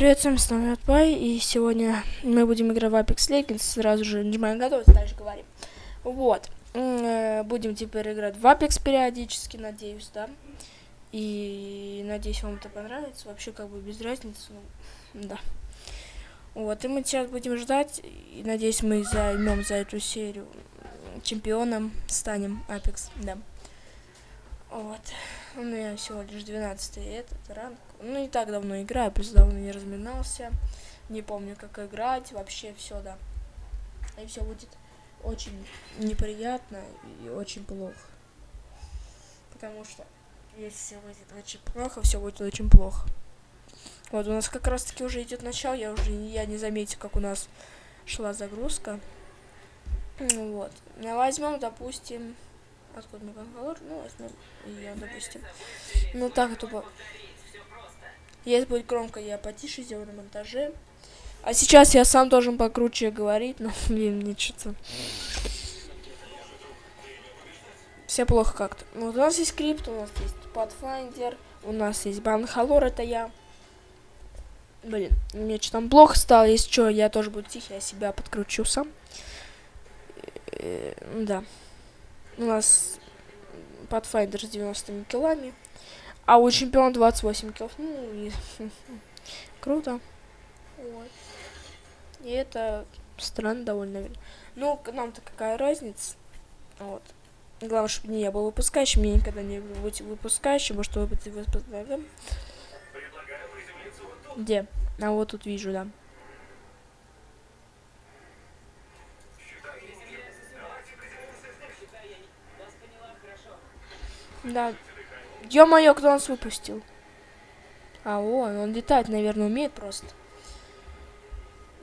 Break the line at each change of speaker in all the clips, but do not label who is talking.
привет, с вами Отпай, и сегодня мы будем играть в Apex Legends, сразу же нажимаем готовить, дальше говорим. Вот, э, будем теперь играть в Apex периодически, надеюсь, да, и надеюсь вам это понравится, вообще как бы без разницы, ну, да. Вот, и мы сейчас будем ждать, и надеюсь мы займем за эту серию чемпионом, станем Apex, да. Вот. У меня всего лишь 12 этот ранг. Ну, не так давно играю, просто давно не разминался. Не помню, как играть. Вообще все, да. И все будет очень неприятно и очень плохо. Потому что если все будет очень плохо, все будет очень плохо. Вот, у нас как раз таки уже идет начало, я уже я не заметил, как у нас шла загрузка. Вот. Возьмем, допустим, Откуда мы Бангалор? Ну, возьмем ее, допустим. Ну, так тупо. Если будет громко, я потише сделаю на монтаже. А сейчас я сам должен покруче говорить, но, блин, мне что-то... Все плохо как-то. Вот у нас есть скрипт, у нас есть Pathfinder, у нас есть Банхалор, это я. Блин, мне что там плохо стало, если что, я тоже буду тихий, я себя подкручу сам. Э, да у нас Pathfinder с 90 килами, а у чемпиона 28 килов. Ну, и, круто. Вот. И это странно довольно. Ну, нам-то какая разница. Вот. Главное, чтобы не я был выпускающим, мне никогда не быть выпускающим, может быть выпускающим. Где? А вот тут вижу, да. Да. Ё-моё, кто нас выпустил? А, он, он летать, наверное, умеет просто.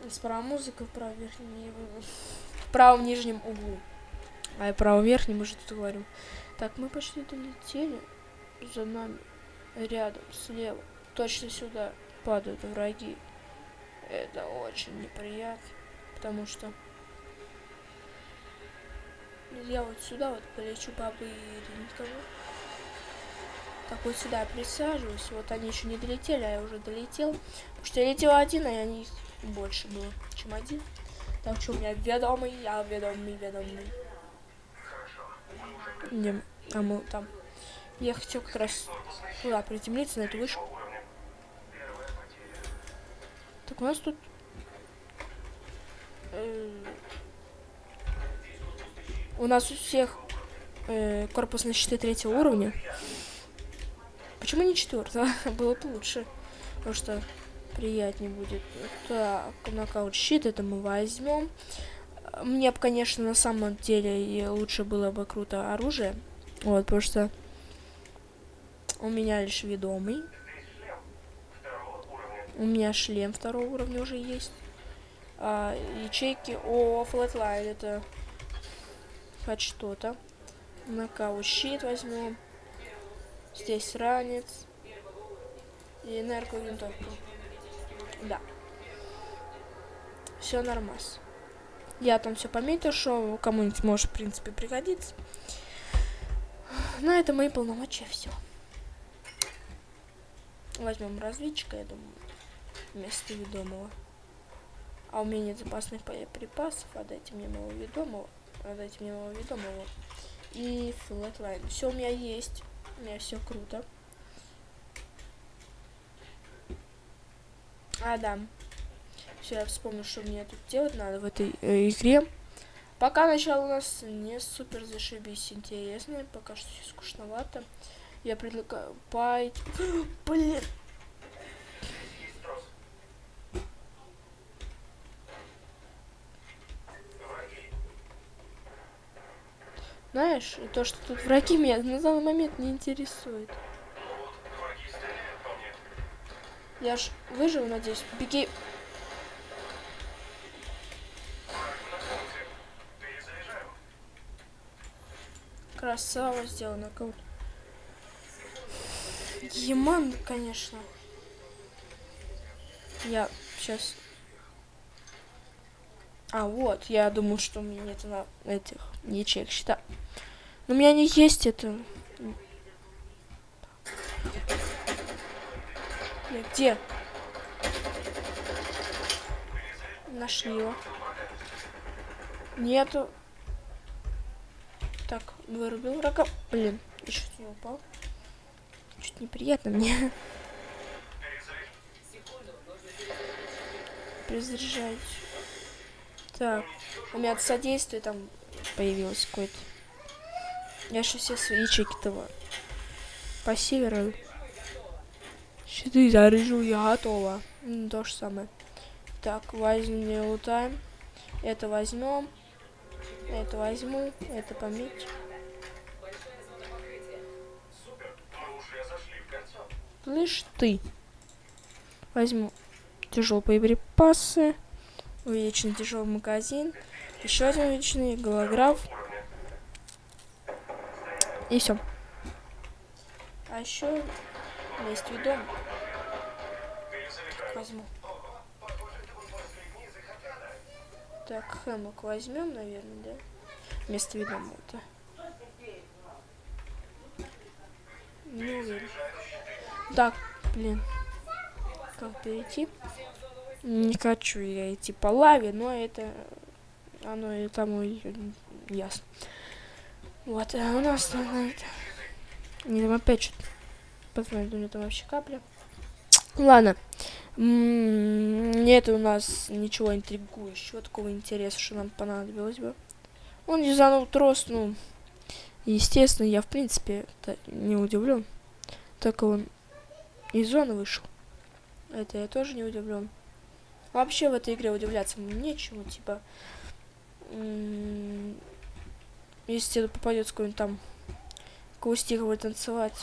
Справа музыка, в правом верхнем, в правом нижнем углу. А я правом верхнем уже тут говорю. Так, мы почти долетели. За нами, рядом, слева. Точно сюда падают враги. Это очень неприятно, потому что я вот сюда вот полечу по-быренькому. Так вот сюда присаживаюсь. Вот они еще не долетели, а я уже долетел. Потому что я летел один, а они больше было, чем один. Так что у меня ведомый, я ведомый, ведомый. Не, а мы там. Я хотел как раз туда приземлиться, на эту вышку. Так у нас тут... Э, у нас у всех э, корпусные щиты третьего уровня. Почему не четвертого? Было бы лучше. Потому что приятнее будет. Так, нокаут щит, это мы возьмем. Мне бы, конечно, на самом деле лучше было бы круто оружие. Вот, потому что у меня лишь ведомый. У меня шлем второго уровня уже есть. А, ячейки. О, Flatline, это хоть что-то. Нокаут щит возьмем. Здесь ранец. И энерговинтовку. Да. Все нормас. Я там все пометил, что кому-нибудь может, в принципе, пригодиться. На это мои полномочия все. Возьмем разведчика, я думаю, вместо ведомого. А у меня нет запасных припасов, отдайте мне моего ведомого. Отдайте мне моего ведомого. И Flatline. Все у меня есть. У меня все круто. А, да. Все, я вспомнил, что мне тут делать надо в этой э, игре. Пока начало у нас не супер зашибись интересно. Пока что скучновато. Я предлагаю пойти... Блин. Знаешь, то, что тут враги меня на данный момент не интересует. Я ж выживу, надеюсь. Беги. Красава сделана. Еман, конечно. Я сейчас... А, вот, я думаю, что у меня нет на этих ячеек счета. Но у меня не есть это. Где? Нашли его. Нету. Так, вырубил врага. Блин, я чуть не упал. Чуть неприятно мне. Перезаряжать. Так, у меня содействие там появилось какое-то. Я же все свои ячейки-то по северу. Щиты заряжу, я готова. Ну, то же самое. Так, возьмем, лутаем. Это возьмем. Это возьму. Это пометь. Слышь ты. Возьму тяжелые припасы. Увеличенный тяжелый магазин. Еще один увеличенный голограф. И все. А еще есть видом. Возьму. Так, хэмок возьмем, наверное, да? Вместо это. Не уверен. Так, блин. Как перейти? Не хочу я идти по лаве, но это... Оно и тому ясно. Вот, а у нас там это... Не, там опять что-то... Посмотрим, у меня там вообще капля. Ладно. Нет у нас ничего интригующего, такого интереса, что нам понадобилось бы. Он юзанул трос, ну... Естественно, я, в принципе, не удивлен. Так он из зоны вышел. Это я тоже не удивлен. Вообще в этой игре удивляться нечему, типа... Если тебе попадется какой-нибудь там каустиковый танцевать,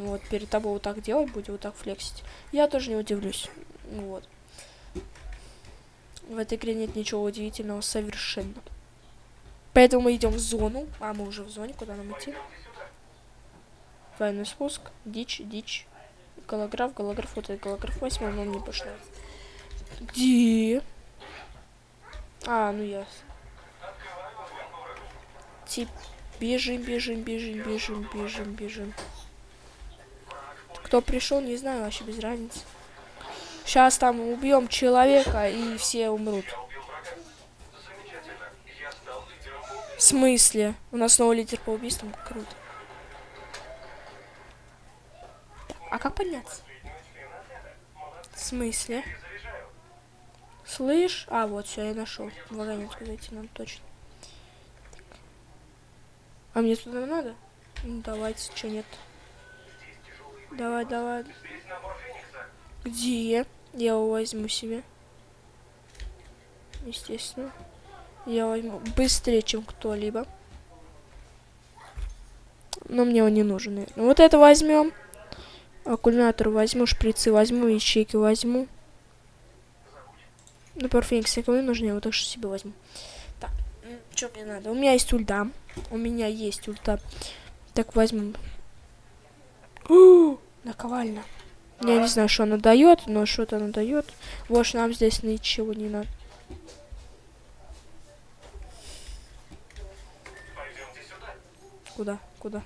вот перед тобой вот так делать будет, вот так флексить, я тоже не удивлюсь. Вот. В этой игре нет ничего удивительного совершенно. Поэтому мы идем в зону. А, мы уже в зоне, куда нам идти? Двойной спуск, дичь, дичь. Голограф, голограф, вот этот голограф восьмой, но мне пошло. Где? А, ну ясно. Тип, бежим, бежим, бежим, бежим, бежим, бежим. Кто пришел, не знаю, вообще без разницы. Сейчас там убьем человека и все умрут. В смысле? У нас снова лидер по убийствам? Круто. А как подняться? В смысле? Слышь? А, вот, все, я нашел. Вагонетку зайти нам точно. А мне туда надо? Ну, давайте, что нет. Давай, давай. Где? Я его возьму себе. Естественно. Я возьму быстрее, чем кто-либо. Но мне он не нужен. Вот это возьмем. Аккумулятор возьму, шприцы возьму, ячейки возьму. Ну, парфеникс никому не нужны, я вот так что себе возьму. Так, что мне надо? У меня есть ульта. У меня есть ульта. Так, возьмем. Наковальня. Я не знаю, что она дает, но что-то она дает. Вот нам здесь ничего не надо. Куда? Куда?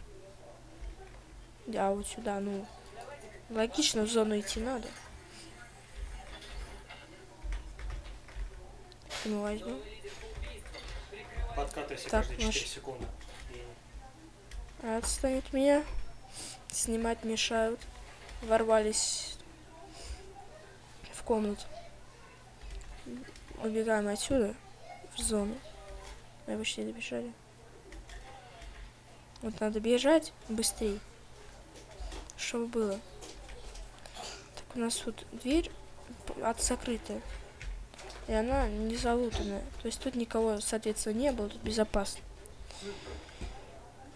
Да, вот сюда, ну. Логично, в зону идти надо. Мы возьмем.
Подкатывайся так, каждые 4 секунды.
Отстанет меня. Снимать мешают ворвались в комнату. Убегаем отсюда, в зону. Мы почти добежали. Вот надо бежать быстрее, чтобы было. Так, у нас тут дверь от закрытая. И она не залутанная. То есть тут никого, соответственно, не было, тут безопасно.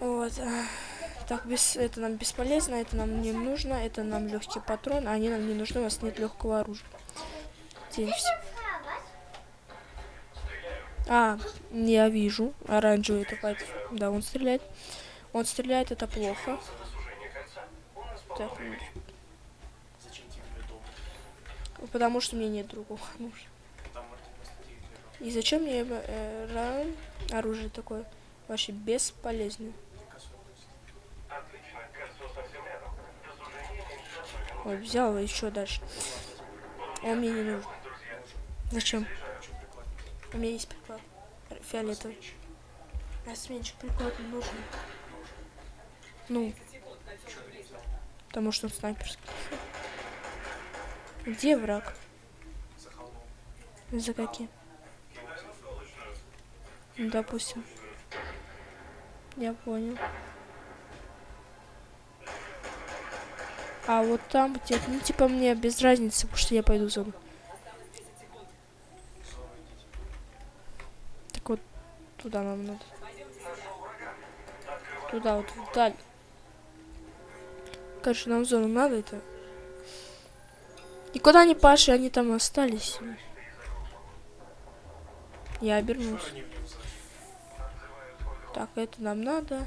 Вот. Так, без, это нам бесполезно, это нам не нужно, это нам легкий патрон, а они нам не нужны, у нас нет легкого оружия. Денемся. А, я вижу. Оранжевый поэтому. Да, он стреляет. Он стреляет, это плохо. Так, Потому что мне нет другого оружия. И зачем мне э, оружие такое? Вообще бесполезное. Ой, взял еще дальше. Он мне не нужен. Зачем? У меня есть приклад. Фиолетовый. А сменщик приклад не нужен. Ну. Потому что он снайперский. Где враг? За каким? Ну, допустим. Я понял. А вот там где ну типа мне без разницы, потому что я пойду в зону. Так вот, туда нам надо. Туда вот, вдаль. Короче, нам зону надо это. И куда они, Паши, они там остались? Я обернусь. Так, это нам надо.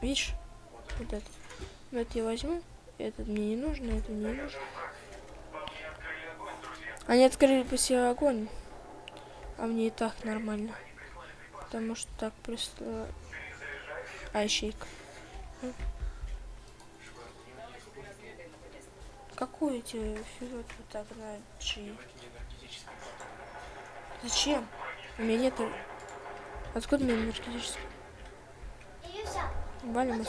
Видишь? Вот это. Это я возьму. Этот мне не нужно, это мне не нужно. Они открыли по себе огонь. А мне и так нормально. Потому что так просто... А, ищейка. Какую тебе вот так на? Зачем? У меня нет... Откуда у меня энергетический? Валим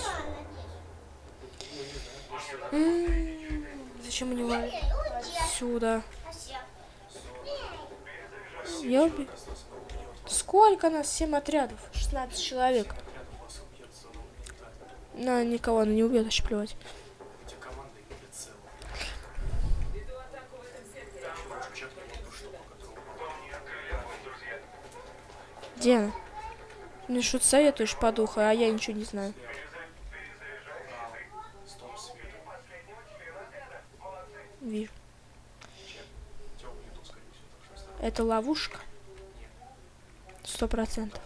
Зачем мне валим? Отсюда. Я убил. Сколько нас? Семь отрядов. 16 человек. На, никого она не убьет, вообще плевать. Где? Мне что-то советуешь по духу, а я ничего не знаю. Вижу. Это ловушка? Сто процентов.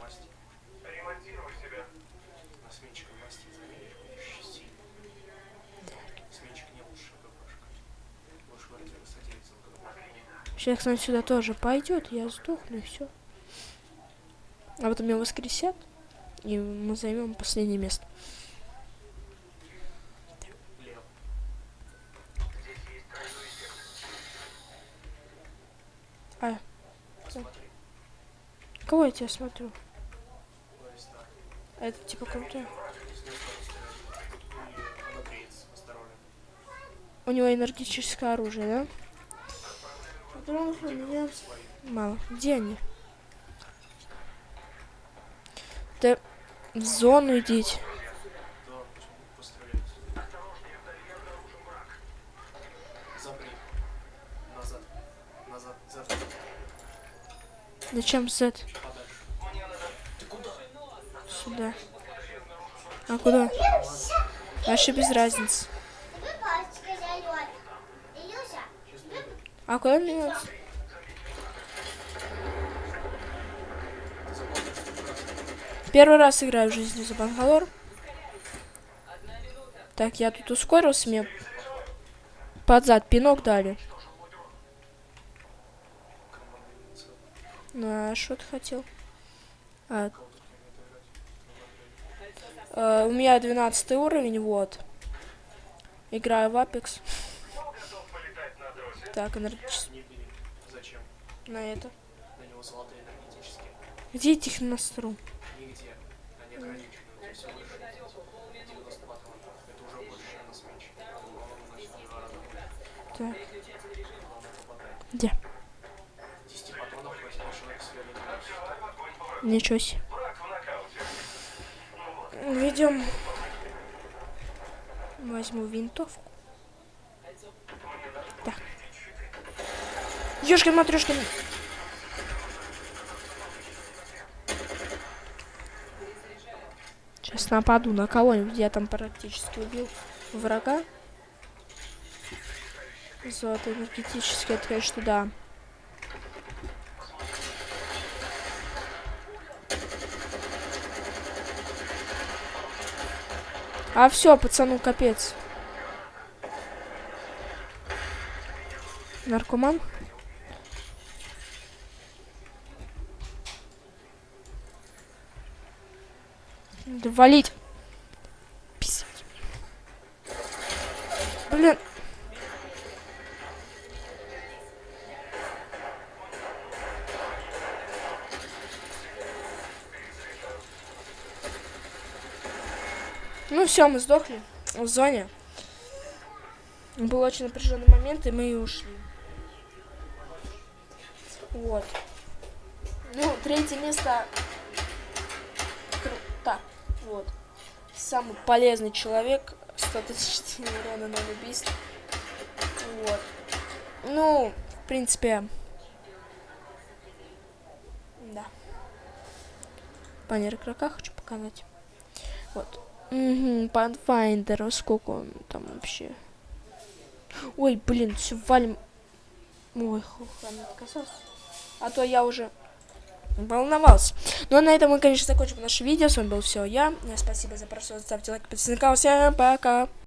Сейчас, кстати, сюда тоже пойдет, я сдохну и все. А потом меня воскресят, и мы займем последнее место. А. Кого я тебя смотрю? Это типа круто. У него энергетическое оружие, да? Мало. Где они? Да в зону идите. Зачем Z? Сюда. А куда? Вообще без разницы. А куда мне надо? Первый раз играю в жизни за Бангалор. Так, я тут ускорился, мне под зад пинок дали. Ну, а что ты хотел? А, а, у меня 12 уровень, вот. Играю в Apex. Так, энергетический. На это. Где этих настру? Так. Где? Ничего себе. Ведем. Возьму винтовку. Так. Ёшкин Сейчас нападу на кого-нибудь. Я там практически убил врага. Золото энергетически, это, конечно, да. А все, пацану капец. Наркоман? валить. Писать. Блин. Ну все, мы сдохли в зоне. Был очень напряженный момент, и мы и ушли. Вот. Ну, третье место вот. Самый полезный человек. 100 тысяч урона, 0 убийств. Вот. Ну, в принципе... Да. Баннер игрока хочу показать. Вот. Угу, Pathfinder, сколько он там вообще? Ой, блин, все валим. Ой, хухан отказался. А то я уже волновался. Ну а на этом мы, конечно, закончим наше видео. С вами был все я. Спасибо за просмотр. Ставьте лайк, подписывайтесь на канал. Всем пока.